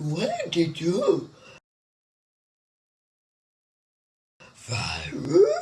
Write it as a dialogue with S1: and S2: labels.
S1: Where did you? Virus?